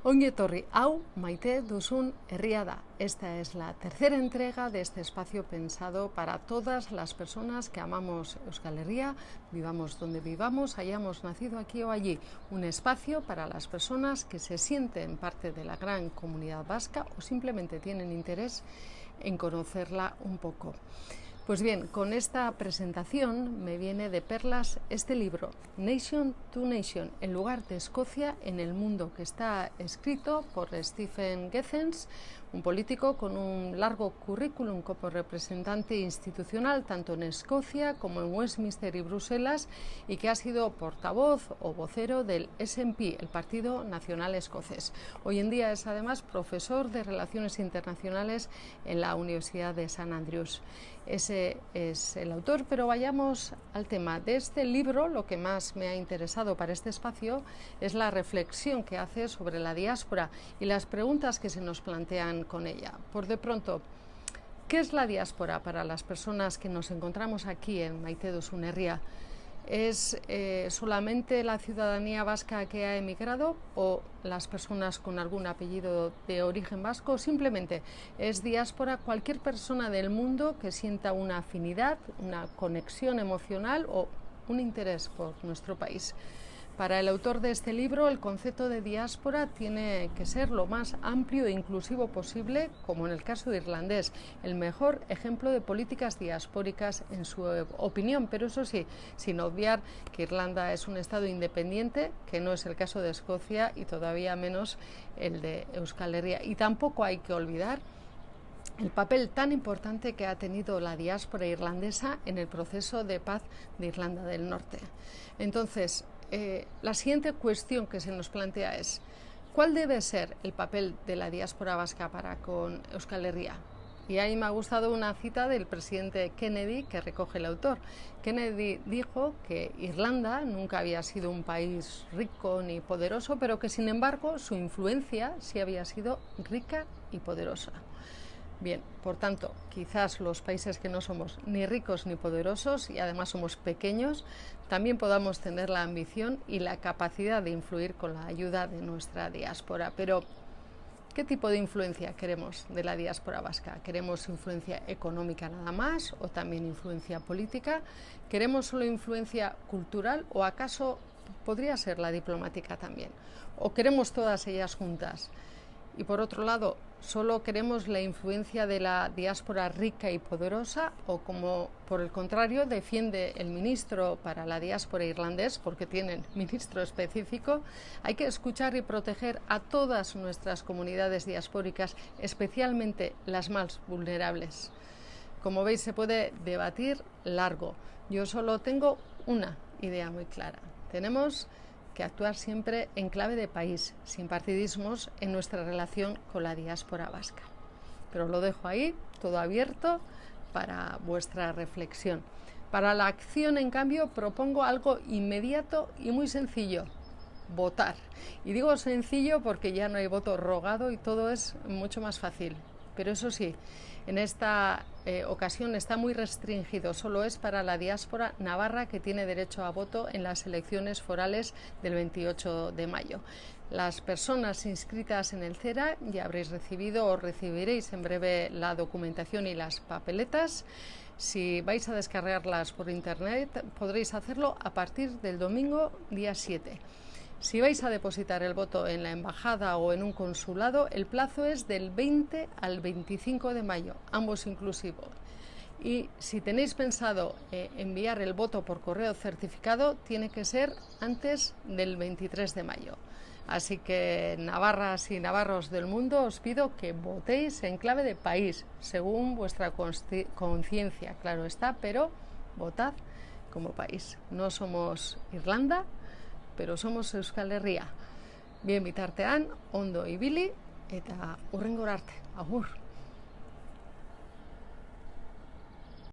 Ongi etorri, hau maite duzun herria da. Esta es la tercera entrega de este espacio pensado para todas las personas que amamos Euskal Herria, vivamos donde vivamos, hayamos nacido aquí o allí. Un espacio para las personas que se sienten parte de la gran comunidad vasca o simplemente tienen interés en conocerla un poco. Pues bien, con esta presentación me viene de perlas este libro, Nation to Nation, el lugar de Escocia en el mundo, que está escrito por Stephen Gethens, un político con un largo currículum como representante institucional tanto en Escocia como en Westminster y Bruselas y que ha sido portavoz o vocero del SNP, el Partido Nacional Escocés. Hoy en día es además profesor de Relaciones Internacionales en la Universidad de San Andrews. Ese es el autor, pero vayamos al tema de este libro. Lo que más me ha interesado para este espacio es la reflexión que hace sobre la diáspora y las preguntas que se nos plantean con ella. Por de pronto, ¿qué es la diáspora para las personas que nos encontramos aquí en Maite Sunerria? ¿Es eh, solamente la ciudadanía vasca que ha emigrado o las personas con algún apellido de origen vasco? Simplemente es diáspora cualquier persona del mundo que sienta una afinidad, una conexión emocional o un interés por nuestro país. Para el autor de este libro, el concepto de diáspora tiene que ser lo más amplio e inclusivo posible, como en el caso irlandés, el mejor ejemplo de políticas diaspóricas en su opinión, pero eso sí, sin obviar que Irlanda es un Estado independiente, que no es el caso de Escocia y todavía menos el de Euskal Herria. Y tampoco hay que olvidar el papel tan importante que ha tenido la diáspora irlandesa en el proceso de paz de Irlanda del Norte. Entonces, eh, la siguiente cuestión que se nos plantea es, ¿cuál debe ser el papel de la diáspora vasca para con Euskal Herria? Y ahí me ha gustado una cita del presidente Kennedy que recoge el autor. Kennedy dijo que Irlanda nunca había sido un país rico ni poderoso, pero que sin embargo su influencia sí había sido rica y poderosa. Bien, por tanto, quizás los países que no somos ni ricos ni poderosos y además somos pequeños, también podamos tener la ambición y la capacidad de influir con la ayuda de nuestra diáspora. Pero, ¿qué tipo de influencia queremos de la diáspora vasca? ¿Queremos influencia económica nada más o también influencia política? ¿Queremos solo influencia cultural o acaso podría ser la diplomática también? ¿O queremos todas ellas juntas? Y por otro lado, ¿solo queremos la influencia de la diáspora rica y poderosa o como por el contrario defiende el ministro para la diáspora irlandés, porque tienen ministro específico, hay que escuchar y proteger a todas nuestras comunidades diaspóricas, especialmente las más vulnerables? Como veis, se puede debatir largo. Yo solo tengo una idea muy clara. Tenemos que actuar siempre en clave de país, sin partidismos en nuestra relación con la diáspora vasca. Pero lo dejo ahí, todo abierto para vuestra reflexión. Para la acción, en cambio, propongo algo inmediato y muy sencillo, votar. Y digo sencillo porque ya no hay voto rogado y todo es mucho más fácil. Pero eso sí, en esta eh, ocasión está muy restringido, solo es para la diáspora navarra que tiene derecho a voto en las elecciones forales del 28 de mayo. Las personas inscritas en el CERA ya habréis recibido o recibiréis en breve la documentación y las papeletas. Si vais a descargarlas por internet, podréis hacerlo a partir del domingo día 7. Si vais a depositar el voto en la embajada o en un consulado, el plazo es del 20 al 25 de mayo, ambos inclusivos. Y si tenéis pensado eh, enviar el voto por correo certificado, tiene que ser antes del 23 de mayo. Así que, navarras y navarros del mundo, os pido que votéis en clave de país, según vuestra conciencia, claro está, pero votad como país. No somos Irlanda, pero somos Euskal Herria. Bien bitartean, ondo ibili eta urrengor arte. Agur!